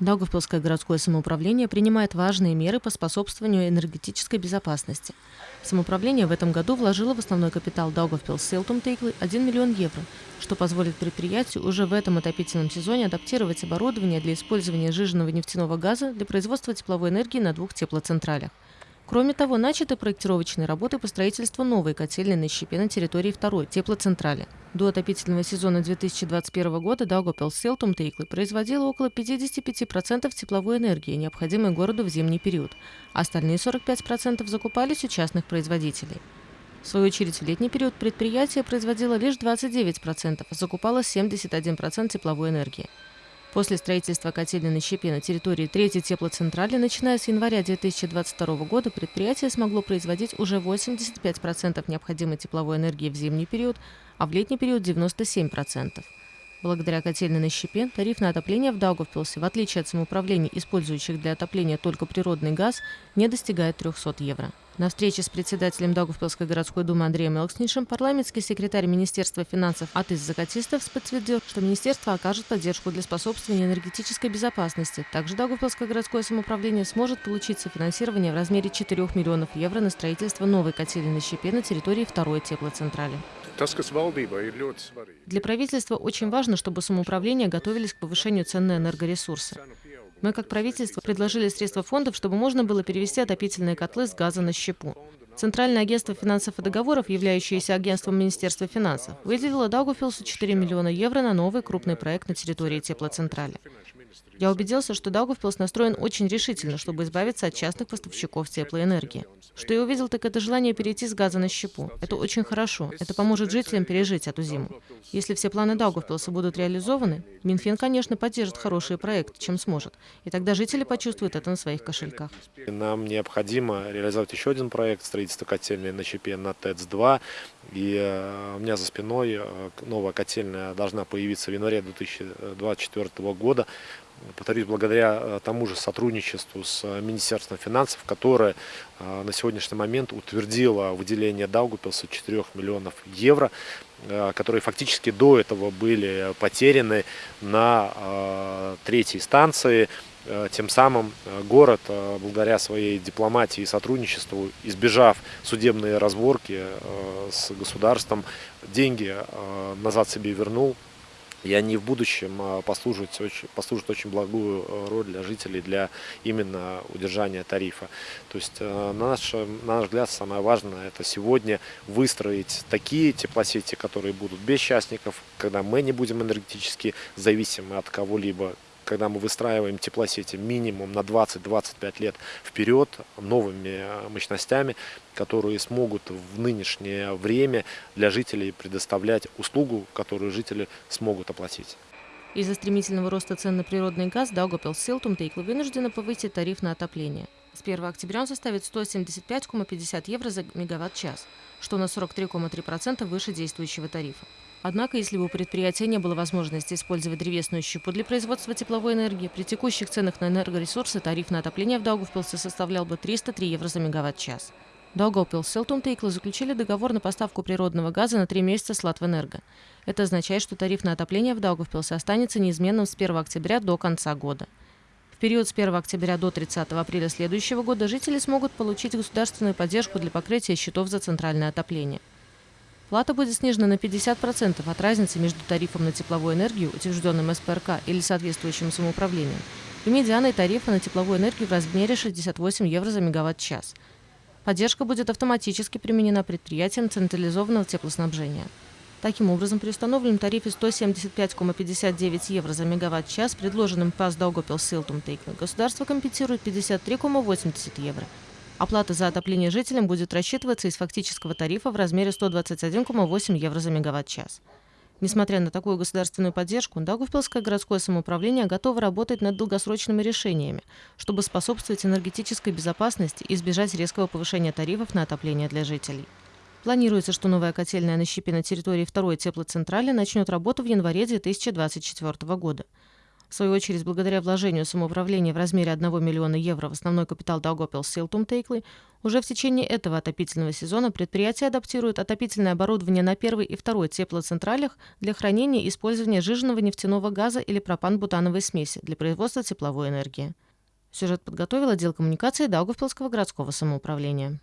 Даугавпилское городское самоуправление принимает важные меры по способствованию энергетической безопасности. Самоуправление в этом году вложило в основной капитал Даугавпилс Селтум Тейклы 1 миллион евро, что позволит предприятию уже в этом отопительном сезоне адаптировать оборудование для использования жиженного нефтяного газа для производства тепловой энергии на двух теплоцентралях. Кроме того, начаты проектировочные работы по строительству новой котельной на щепе на территории второй теплоцентрали. До отопительного сезона 2021 года Даугавпилс Селтум Тейклы производила около 55% тепловой энергии, необходимой городу в зимний период. Остальные 45% закупались у частных производителей. В свою очередь, в летний период предприятие производило лишь 29%, а закупало 71% тепловой энергии. После строительства котельной на щепе на территории третьей теплоцентрали, начиная с января 2022 года, предприятие смогло производить уже 85% необходимой тепловой энергии в зимний период, а в летний период 97%. Благодаря котельной на щепе тариф на отопление в Даугавпилсе, в отличие от самоуправлений, использующих для отопления только природный газ, не достигает 300 евро. На встрече с председателем Даугавпилской городской думы Андреем Элкснишем парламентский секретарь Министерства финансов Атыс Закатистов подтвердил, что министерство окажет поддержку для способствования энергетической безопасности. Также Даугавпилское городское самоуправление сможет получить софинансирование в размере 4 миллионов евро на строительство новой котельной щепе на территории второй теплоцентрали. Для правительства очень важно, чтобы самоуправления готовились к повышению цен на энергоресурсы. Мы, как правительство, предложили средства фондов, чтобы можно было перевести отопительные котлы с газа на щепу. Центральное агентство финансов и договоров, являющееся агентством Министерства финансов, выделило Даугавпилсу 4 миллиона евро на новый крупный проект на территории теплоцентрали. Я убедился, что Даугавпилс настроен очень решительно, чтобы избавиться от частных поставщиков теплоэнергии. Что я увидел, так это желание перейти с газа на щепу. Это очень хорошо. Это поможет жителям пережить эту зиму. Если все планы Даугавпилса будут реализованы, Минфин, конечно, поддержит хорошие проекты, чем сможет. И тогда жители почувствуют это на своих кошельках. Нам необходимо реализовать еще один проект строительства котельной на щепе на ТЭЦ-2. И э, у меня за спиной э, новая котельная должна появиться в январе 2024 года повторюсь, благодаря э, тому же сотрудничеству с э, Министерством финансов, которое э, на сегодняшний момент утвердило выделение Даугупилса 4 миллионов евро, которые фактически до этого были потеряны на третьей станции. Тем самым город, благодаря своей дипломатии и сотрудничеству, избежав судебные разборки с государством, деньги назад себе вернул, и они в будущем а, послужат очень, послужат очень благую э, роль для жителей, для именно удержания тарифа. То есть, э, на наш, на наш взгляд, самое важное это сегодня выстроить такие теплосети, которые будут без частников, когда мы не будем энергетически зависимы от кого-либо, когда мы выстраиваем теплосети минимум на 20-25 лет вперед новыми э, мощностями, которые смогут в нынешнее время для жителей предоставлять услугу, которую жители смогут оплатить. Из-за стремительного роста цен на природный газ Даугапилс Силтум Тейкла вынуждена повысить тариф на отопление. С 1 октября он составит 175,50 евро за мегаватт-час, что на 43,3% выше действующего тарифа. Однако, если бы у предприятия не было возможности использовать древесную щепу для производства тепловой энергии, при текущих ценах на энергоресурсы тариф на отопление в Даугавпилсе составлял бы 303 евро за мегаватт-час. Даугавпилс Селтум Тейкла заключили договор на поставку природного газа на три месяца с Латвэнерго. Это означает, что тариф на отопление в Даугавпилсе останется неизменным с 1 октября до конца года. В период с 1 октября до 30 апреля следующего года жители смогут получить государственную поддержку для покрытия счетов за центральное отопление. Плата будет снижена на 50% от разницы между тарифом на тепловую энергию, утвержденным СПРК или соответствующим самоуправлением, и медианой тарифа на тепловую энергию в размере 68 евро за мегаватт-час. Поддержка будет автоматически применена предприятиям централизованного теплоснабжения. Таким образом, при установленном тарифе 175,59 евро за мегаватт-час, предложенным ПАС Даугопил Силтум Тейкна, государство компенсирует 53,80 евро – Оплата за отопление жителям будет рассчитываться из фактического тарифа в размере 121,8 евро за мегаватт-час. Несмотря на такую государственную поддержку, Даугавпилское городское самоуправление готово работать над долгосрочными решениями, чтобы способствовать энергетической безопасности и избежать резкого повышения тарифов на отопление для жителей. Планируется, что новая котельная на щепе на территории второй теплоцентрали начнет работу в январе 2024 года. В свою очередь, благодаря вложению самоуправления в размере 1 миллиона евро в основной капитал Даугопилс Силтум Тейклы, уже в течение этого отопительного сезона предприятие адаптирует отопительное оборудование на первой и второй теплоцентралях для хранения и использования жиженного нефтяного газа или пропан-бутановой смеси для производства тепловой энергии. Сюжет подготовил отдел коммуникации Даугавпилского городского самоуправления.